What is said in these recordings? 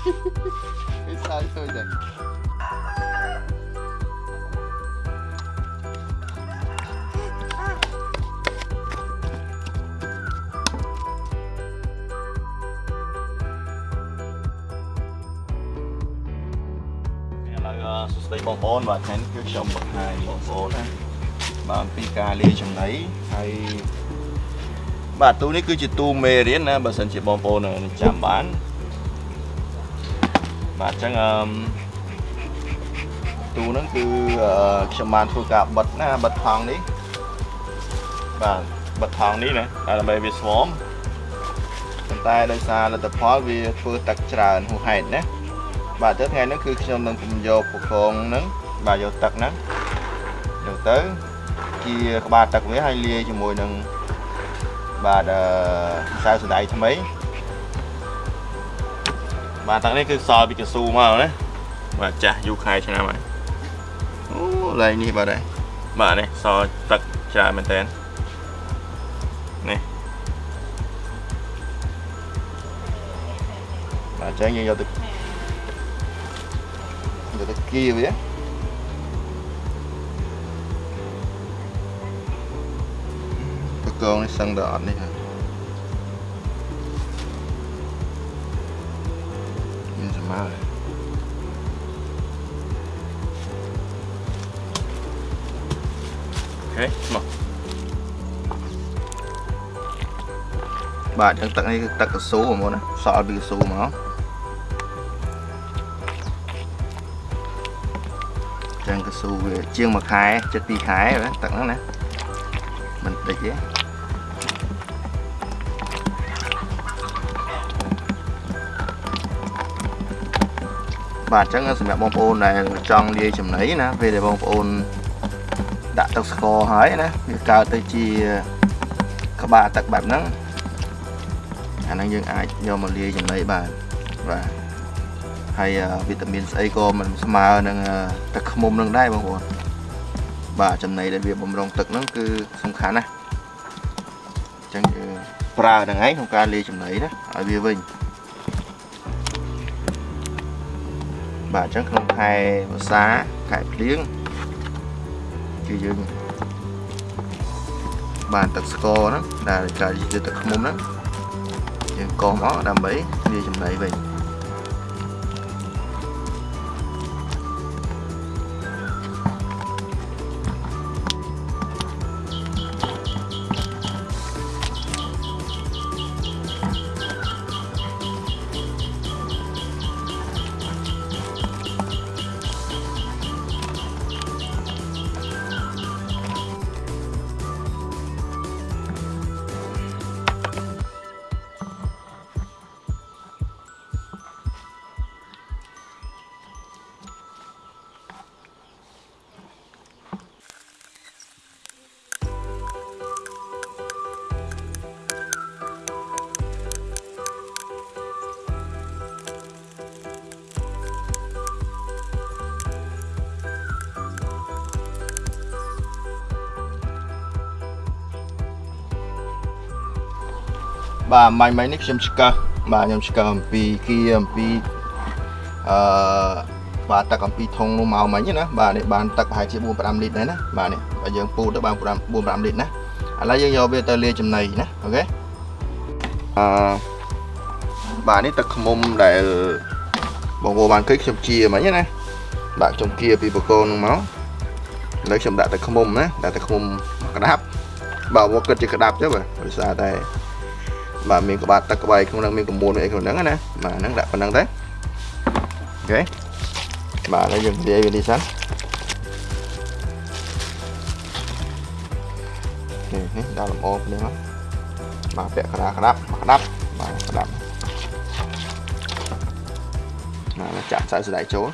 គេសើចឃើញតែឥឡូវសួស្តីបងប្អូនបាទថ្ងៃនេះគឺខ្ញុំបង្ហាញបងប្អូនណាបាទអំពីការលាយចំណីហើយបាទទូនេះគឺជាទូមេរៀនណាបើសិនជាបងប្អូននឹងចាំបាន បាទអញ្ចឹងអឺមទូហ្នឹងគឺអឺខ្ញុំបានធ្វើការបិទណាបិទថង់នេះបាទបិទថង់នេះណាដើម្បីវាស្វមប៉ុន្តែដោយសារលទ្ធផលវាធ្វើទឹកច្រើនហួសហេតុណាបាទទៅថ្ងៃហ្នឹងគឺខ្ញុំនឹងពំយកពកងហ្នឹងបាទយកទឹកហ្នឹងយកទៅជាក្បាលទឹកវាហើយលាយជាមួយនឹងបាទអឺម្សៅសណ្តែកថ្មី បាទទឹកនេះគឺសល់ពីកស៊ូមកណាបាទចាស់យូរខែឆ្នាំហើយអូឡើងនេះបាទហើយបាទនេះសល់ទឹកច្រើនមែនតើនេះបាទអញ្ចឹងយើងយកទៅយកទៅគៀវាបកងនេះសឹងដល់អត់នេះហើយ មានសមើអូខេមកបាទអញ្ចឹងទឹកនេះគឺទឹកកស៊ូហ្មងណាសល់ពីកស៊ូមកចឹងកស៊ូវាជាងមួយខែចិត្ត2ខែបាទទឹកហ្នឹងណាមិនតិចទេ បាទអញ្ចឹងសម្រាប់បងប្អូនដែលចង់លាយចំណីណាពេលដែលបងប្អូនដាក់ទឹកស្ករហើយណាវាកើតទៅជាក្បាលទឹកបែបហ្នឹងអាហ្នឹងយើងអាចយកមកលាយចំណីបានបាទហើយវីតាមីនស្អីក៏មិនស្មើនឹងទឹកឃ្មុំនឹងដែរបងប្អូនបាទចំណីដែលវាបំរុងទឹកហ្នឹងគឺសំខាន់ណាស់អញ្ចឹងយើងប្រើហ្នឹងឯងក្នុងការលាយចំណីណាឲ្យវាវិញ បាទអញ្ចឹងក្នុងខែវស្សាខែភ្លៀងគឺយើងបានទឹកស្ករហ្នឹងដែលកើតជាទឹកឃ្មុំហ្នឹងយើងកោសមកដើម្បីលាយចំណីវិញ បាទមាញ់មិញនេះខ្ញុំឆ្កឹះបាទខ្ញុំឆ្កឹះអំពីគៀអំពីអឺបាទទឹកអំពីធុងនោះមកមិញណាបាទនេះបានទឹកប្រហែលជា4 5លីត្រដែរណាបាទនេះបើយើងពូតទៅបាន4 5លីត្រណាឥឡូវយើងយកវាទៅលាយចំណីណាអូខេអឺបាទនេះទឹកខ្មុំដែលបងប្អូនបានឃើញខ្ញុំជាមិញណាបាទខ្ញុំគៀពីបកូននោះមកឥឡូវខ្ញុំដាក់ទឹកខ្មុំណាដាក់ទឹកខ្មុំក្តាប់បាទមកគិតជាក្តាប់ទៅបាទដោយសារតែ បាទមានក្បាលទឹកក្បែរក្នុងហ្នឹងមានកម្មួនអីក្នុងហ្នឹងណាបាទហ្នឹងដាក់ប៉ុណ្្នឹងទៅអូខេបាទហើយយើងលាយវានេះសិននេះដាក់លម្អភ្លាមបាទពាក់ក្តារក្តាប់ក្តាប់បាទក្តាប់បាទចាក់ខ្សែស្ដែកចូល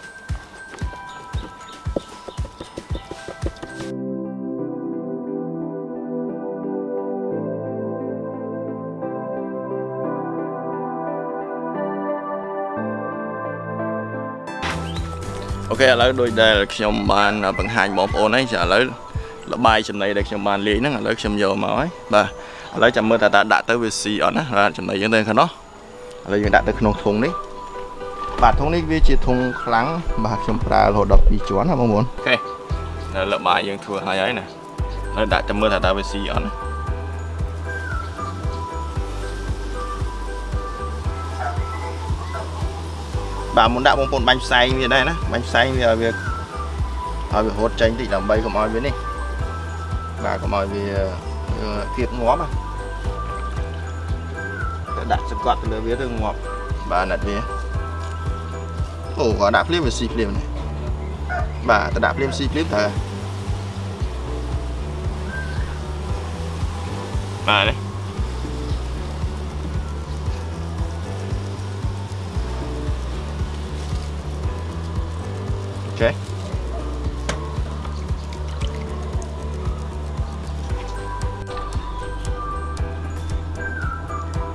អូខេឥឡូវដូចដែលខ្ញុំបានបង្ហាញបងប្អូនហើយចាឥឡូវលបាយចំណីដែលខ្ញុំបានលាយហ្នឹងឥឡូវខ្ញុំយកមកហើយបាទឥឡូវចាំមើលតើតើដាក់ទៅវាស៊ីអត់ណាបាទចំណីយើងទៅខាងនោះឥឡូវយើងដាក់ទៅក្នុងធុងនេះបាទធុងនេះវាជាធុងខ្លាំងបាទខ្ញុំប្រើរហូតដល់2ជាន់ណាបងប្អូនអូខេនៅលើបាយយើងធ្វើហើយហើយណាហើយដាក់ចាំមើលថាតើវាស៊ីអត់ណា បាទមុនដាក់បងប្អូនបាញ់ផ្សែងវាដែរណាបាញ់ផ្សែងវាឲ្យវាឲ្យវារត់ចេញតិចដើម្បីកុំឲ្យវានេះបាទកុំឲ្យវាគៀបងាប់ណាតែដាក់សង្កត់ទៅលើវាទៅងាប់បាទណាត់វាអូគាត់ដាក់ភ្លាមវាស៊ីភ្លាមនេះបាទទៅដាក់ភ្លាមស៊ីភ្លាមតើបាទនេះ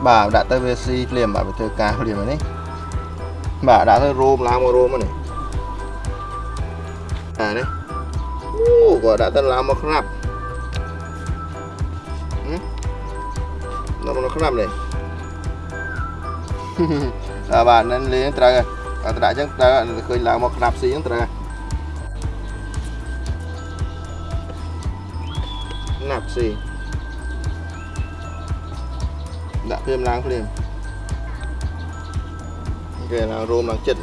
បាទដាក់ទៅវាស៊ីភ្លាមបាទវាធ្វើការភ្លាមហើយនេះបាទដាក់ទៅរោមឡើងមករោមហ្នឹងនេះបាទនេះអូគាត់ដាក់ទៅឡើងមកខ្នាប់ហឹមដល់មកខ្នាប់នេះបាទបាទនឹងលេងត្រូវហើយអត់ដាក់អញ្ចឹងត្រូវឃើញឡើងមកខ្នាប់ស៊ីអញ្ចឹងត្រូវហើយខ្នាប់ស៊ី ដាក់ភ្លាមឡើងភ្លាមគេឡើងរោមឡើងចិត្ត